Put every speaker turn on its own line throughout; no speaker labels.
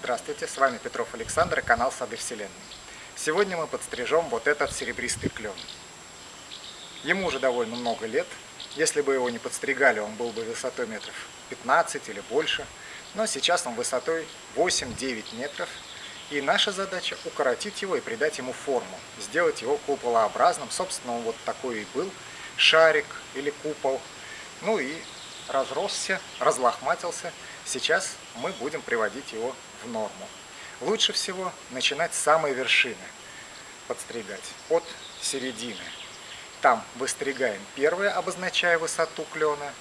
Здравствуйте, с вами Петров Александр и канал Сады Вселенной. Сегодня мы подстрижем вот этот серебристый клен. Ему уже довольно много лет. Если бы его не подстригали, он был бы высотой метров 15 или больше. Но сейчас он высотой 8-9 метров. И наша задача укоротить его и придать ему форму. Сделать его куполообразным. Собственно, он вот такой и был. Шарик или купол. Ну и разросся, разлохматился. Сейчас мы будем приводить его в норму. Лучше всего начинать с самой вершины подстригать, от середины. Там выстригаем первые, обозначая высоту клена,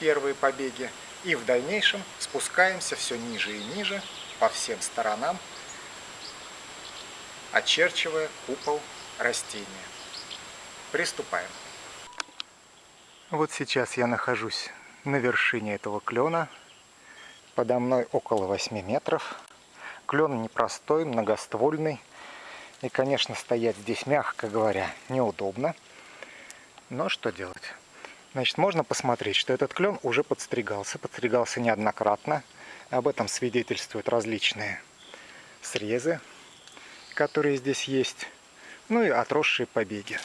первые побеги, и в дальнейшем спускаемся все ниже и ниже по всем сторонам, очерчивая купол растения. Приступаем. Вот сейчас я нахожусь на вершине этого клена. Подо мной около 8 метров. Клен непростой, многоствольный. И, конечно, стоять здесь, мягко говоря, неудобно. Но что делать? Значит, можно посмотреть, что этот клен уже подстригался. Подстригался неоднократно. Об этом свидетельствуют различные срезы, которые здесь есть. Ну и отросшие побеги.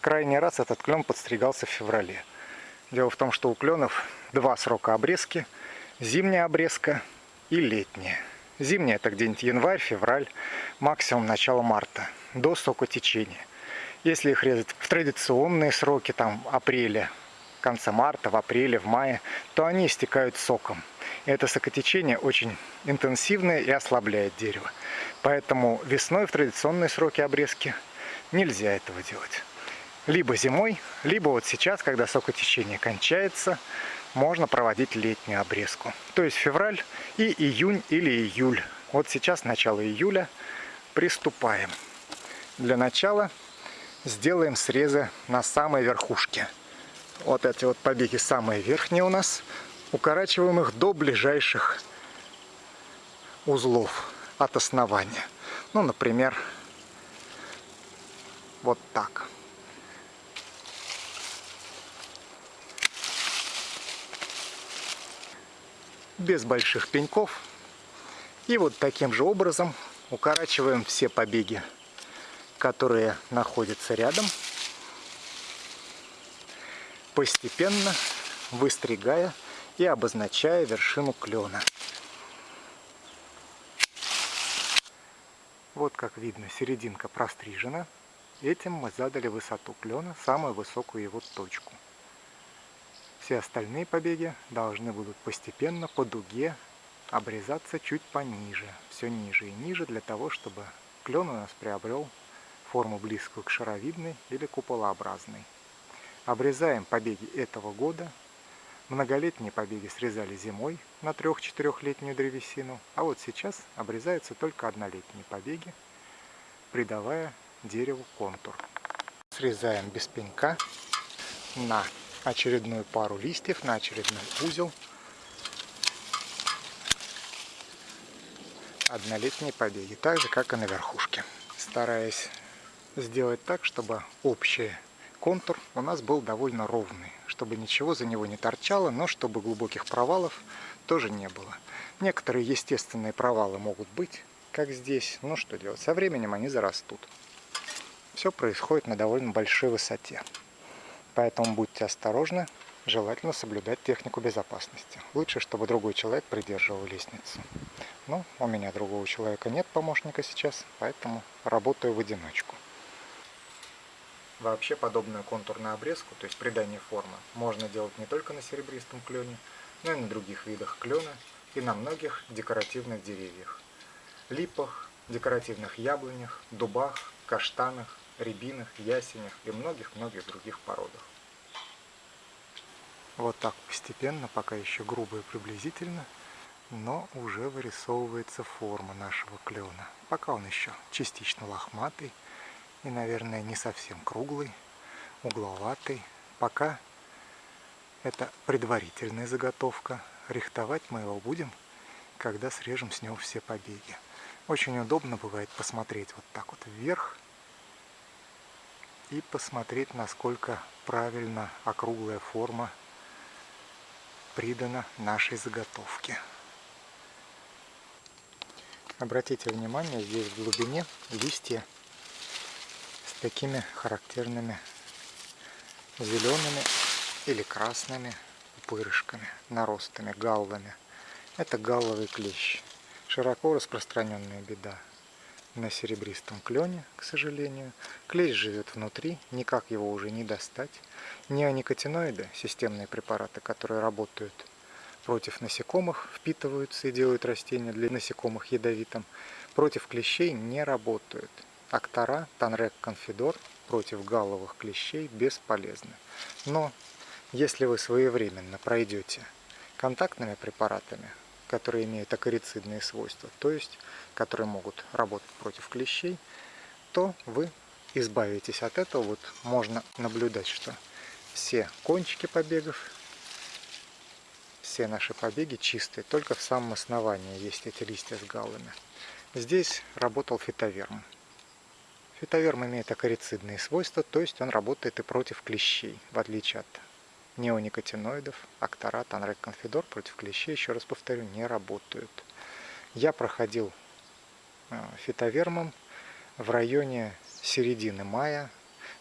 Крайний раз этот клен подстригался в феврале. Дело в том, что у кленов два срока обрезки. Зимняя обрезка и летняя. Зимняя это где-нибудь январь, февраль, максимум начало марта, до сокотечения. Если их резать в традиционные сроки, там апреля, конца марта, в апреле, в мае, то они истекают соком. И это сокотечение очень интенсивное и ослабляет дерево. Поэтому весной в традиционные сроки обрезки нельзя этого делать либо зимой, либо вот сейчас, когда сокотечение кончается, можно проводить летнюю обрезку. То есть февраль и июнь или июль. Вот сейчас начало июля. Приступаем. Для начала сделаем срезы на самой верхушке. Вот эти вот побеги самые верхние у нас. Укорачиваем их до ближайших узлов от основания. Ну, например, вот так. Без больших пеньков. И вот таким же образом укорачиваем все побеги, которые находятся рядом, постепенно выстригая и обозначая вершину клена. Вот как видно, серединка прострижена. Этим мы задали высоту клена, самую высокую его точку. Все остальные побеги должны будут постепенно по дуге обрезаться чуть пониже, все ниже и ниже, для того, чтобы клен у нас приобрел форму близкую к шаровидной или куполообразной. Обрезаем побеги этого года. Многолетние побеги срезали зимой на 3-4-летнюю древесину, а вот сейчас обрезаются только однолетние побеги, придавая дереву контур. Срезаем без пенька на очередную пару листьев на очередной узел. Однолетние побеги, так же как и на верхушке. Стараясь сделать так, чтобы общий контур у нас был довольно ровный, чтобы ничего за него не торчало, но чтобы глубоких провалов тоже не было. Некоторые естественные провалы могут быть, как здесь, но что делать, со временем они зарастут. Все происходит на довольно большой высоте. Поэтому будьте осторожны, желательно соблюдать технику безопасности. Лучше, чтобы другой человек придерживал лестницу. Но у меня другого человека нет помощника сейчас, поэтому работаю в одиночку. Вообще подобную контурную обрезку, то есть придание формы, можно делать не только на серебристом клене, но и на других видах клена и на многих декоративных деревьях. Липах, декоративных яблонях, дубах, каштанах, рябинах, ясенях и многих-многих других породах. Вот так постепенно, пока еще грубо и приблизительно, но уже вырисовывается форма нашего клена. Пока он еще частично лохматый и, наверное, не совсем круглый, угловатый. Пока это предварительная заготовка. Рихтовать мы его будем, когда срежем с него все побеги. Очень удобно бывает посмотреть вот так вот вверх и посмотреть, насколько правильно округлая форма придана нашей заготовке. Обратите внимание, здесь в глубине листья с такими характерными зелеными или красными пупырышками, наростами, галлами. Это галловый клещ. Широко распространенная беда на серебристом клене, к сожалению. Клещ живет внутри, никак его уже не достать. Неоникотиноиды, системные препараты, которые работают против насекомых, впитываются и делают растения для насекомых ядовитым, против клещей не работают. Актора, Танрек, Конфидор против галловых клещей бесполезны. Но если вы своевременно пройдете контактными препаратами, которые имеют акарицидные свойства, то есть которые могут работать против клещей, то вы избавитесь от этого. Вот можно наблюдать, что все кончики побегов, все наши побеги чистые, только в самом основании есть эти листья с галлами. Здесь работал фитоверм. Фитоверм имеет акарицидные свойства, то есть он работает и против клещей, в отличие от неоникотиноидов, акторат, анреконфидор против клещей, еще раз повторю, не работают. Я проходил э, фитовермом в районе середины мая,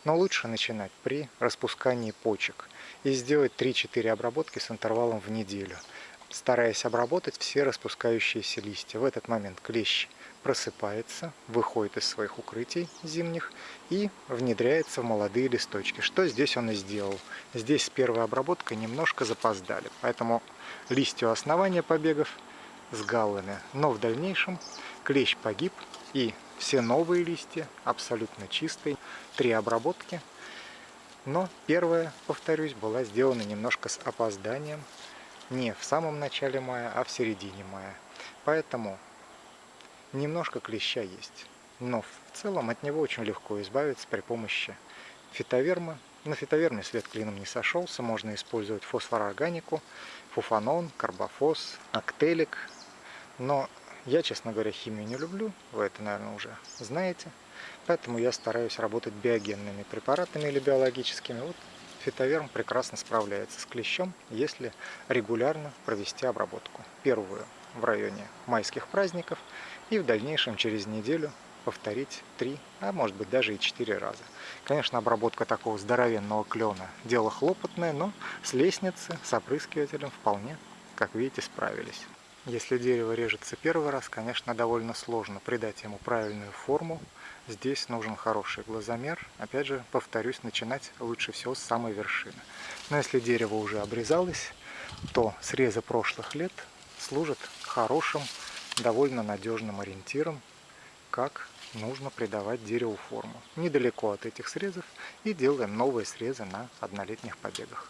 но лучше начинать при распускании почек и сделать 3-4 обработки с интервалом в неделю, стараясь обработать все распускающиеся листья. В этот момент клещ просыпается, выходит из своих укрытий зимних и внедряется в молодые листочки. Что здесь он и сделал. Здесь с первой обработкой немножко запоздали, поэтому листья основания побегов с галлами. Но в дальнейшем клещ погиб и все новые листья абсолютно чистые. Три обработки. Но первая, повторюсь, была сделана немножко с опозданием. Не в самом начале мая, а в середине мая. Поэтому немножко клеща есть. Но в целом от него очень легко избавиться при помощи фитоверма. На фитоверме свет клином не сошелся, можно использовать фосфорорганику, фуфанон, карбофос, актелик. Но я, честно говоря, химию не люблю, вы это, наверное, уже знаете. Поэтому я стараюсь работать биогенными препаратами или биологическими. Вот фитоверм прекрасно справляется с клещом, если регулярно провести обработку. Первую в районе майских праздников и в дальнейшем через неделю повторить три, а может быть даже и четыре раза. Конечно, обработка такого здоровенного клена дело хлопотное, но с лестницы, с опрыскивателем вполне, как видите, справились. Если дерево режется первый раз, конечно, довольно сложно придать ему правильную форму. Здесь нужен хороший глазомер. Опять же, повторюсь, начинать лучше всего с самой вершины. Но если дерево уже обрезалось, то срезы прошлых лет служат хорошим, довольно надежным ориентиром, как нужно придавать дереву форму. Недалеко от этих срезов и делаем новые срезы на однолетних побегах.